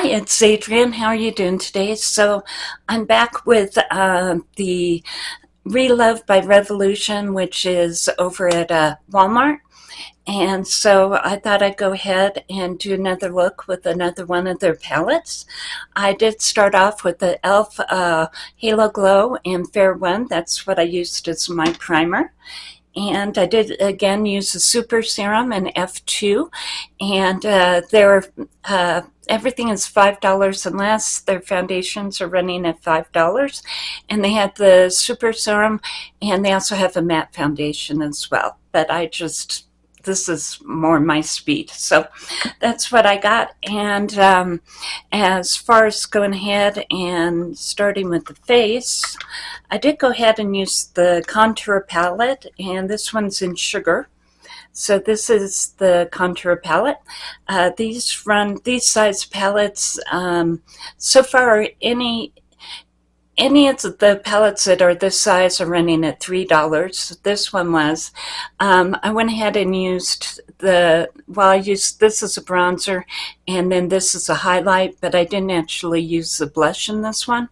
Hi, it's Adrienne. How are you doing today? So I'm back with uh, the Relove by Revolution, which is over at uh, Walmart. And so I thought I'd go ahead and do another look with another one of their palettes. I did start off with the e.l.f. Uh, Halo Glow and Fair One. That's what I used as my primer. And I did again use the Super Serum and F2. And uh, they're uh, everything is $5 and less. Their foundations are running at $5. And they have the Super Serum and they also have a matte foundation as well. But I just, this is more my speed. So that's what I got. And um, as far as going ahead and starting with the face, I did go ahead and use the contour palette. And this one's in Sugar. So this is the contour palette. Uh, these run, these size palettes, um, so far any any of the palettes that are this size are running at $3. This one was. Um, I went ahead and used the, well, I used this as a bronzer and then this is a highlight, but I didn't actually use the blush in this one.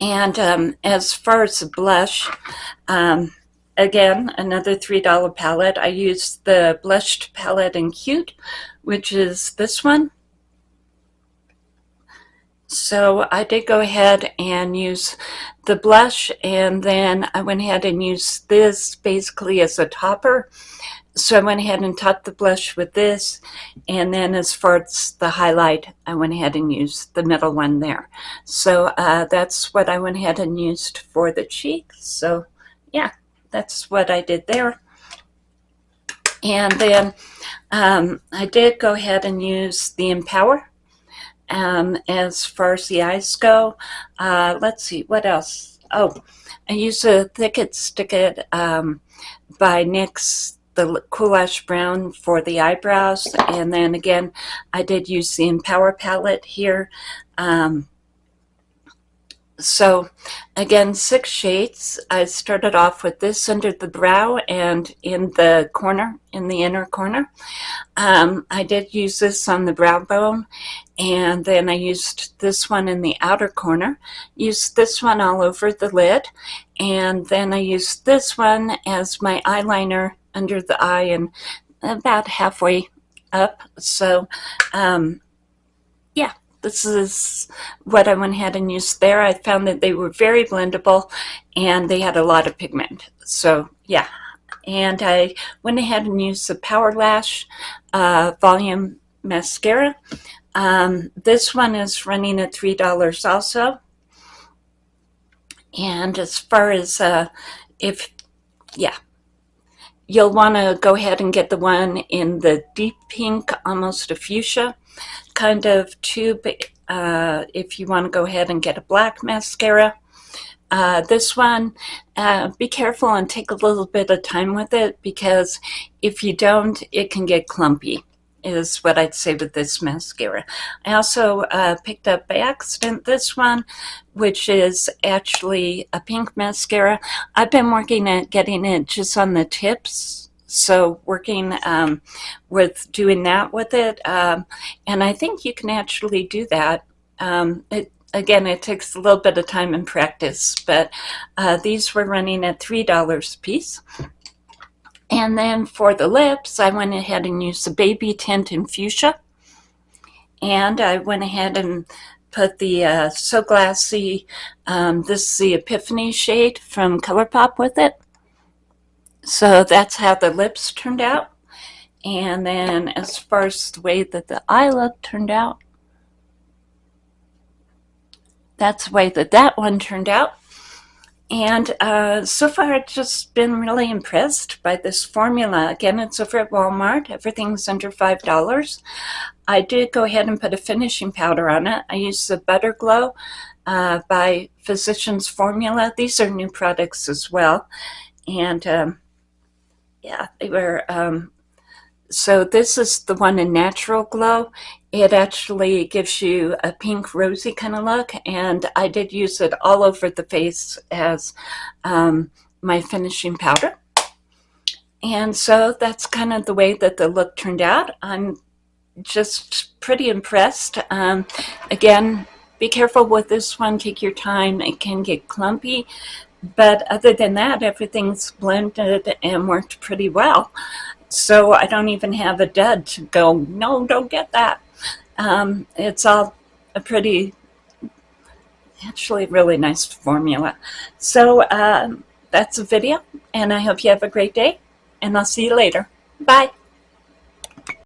And um, as far as the blush, um, again, another $3 palette. I used the blushed palette in Cute, which is this one. So I did go ahead and use the blush and then I went ahead and used this basically as a topper. So I went ahead and topped the blush with this and then as far as the highlight I went ahead and used the middle one there. So uh, that's what I went ahead and used for the cheek. So yeah that's what I did there. And then um, I did go ahead and use the Empower um, as far as the eyes go. Uh, let's see, what else? Oh, I used a Thick It Stick It um, by NYX, the Cool Ash Brown for the eyebrows. And then again, I did use the Empower palette here. Um, so again, six shades. I started off with this under the brow and in the corner, in the inner corner. Um, I did use this on the brow bone and then I used this one in the outer corner, used this one all over the lid, and then I used this one as my eyeliner under the eye and about halfway up. So um, yeah, this is what I went ahead and used there. I found that they were very blendable and they had a lot of pigment. So yeah, and I went ahead and used the Power Lash uh, Volume Mascara. Um, this one is running at $3 also. And as far as uh, if, yeah, you'll want to go ahead and get the one in the deep pink, almost a fuchsia kind of tube uh, if you want to go ahead and get a black mascara. Uh, this one, uh, be careful and take a little bit of time with it because if you don't, it can get clumpy is what I'd say with this mascara. I also uh, picked up by accident this one, which is actually a pink mascara. I've been working at getting it just on the tips so working um, with doing that with it um, and I think you can actually do that. Um, it, again it takes a little bit of time and practice but uh, these were running at three dollars a piece. And then for the lips I went ahead and used the baby tint in fuchsia. And I went ahead and put the uh, So Glassy, um, this is the Epiphany shade from ColourPop with it. So that's how the lips turned out. And then as far as the way that the eye look turned out, that's the way that that one turned out. And uh, so far, I've just been really impressed by this formula. Again, it's over at Walmart. Everything's under $5. I did go ahead and put a finishing powder on it. I used the Butter Glow uh, by Physicians Formula. These are new products as well. And um, yeah, they were, um, so this is the one in Natural Glow. It actually gives you a pink rosy kind of look, and I did use it all over the face as um, my finishing powder. And so that's kind of the way that the look turned out. I'm just pretty impressed. Um, again, be careful with this one. Take your time. It can get clumpy. But other than that, everything's blended and worked pretty well. So I don't even have a dud to go, no, don't get that. Um, it's all a pretty, actually really nice formula. So um, that's a video, and I hope you have a great day, and I'll see you later. Bye.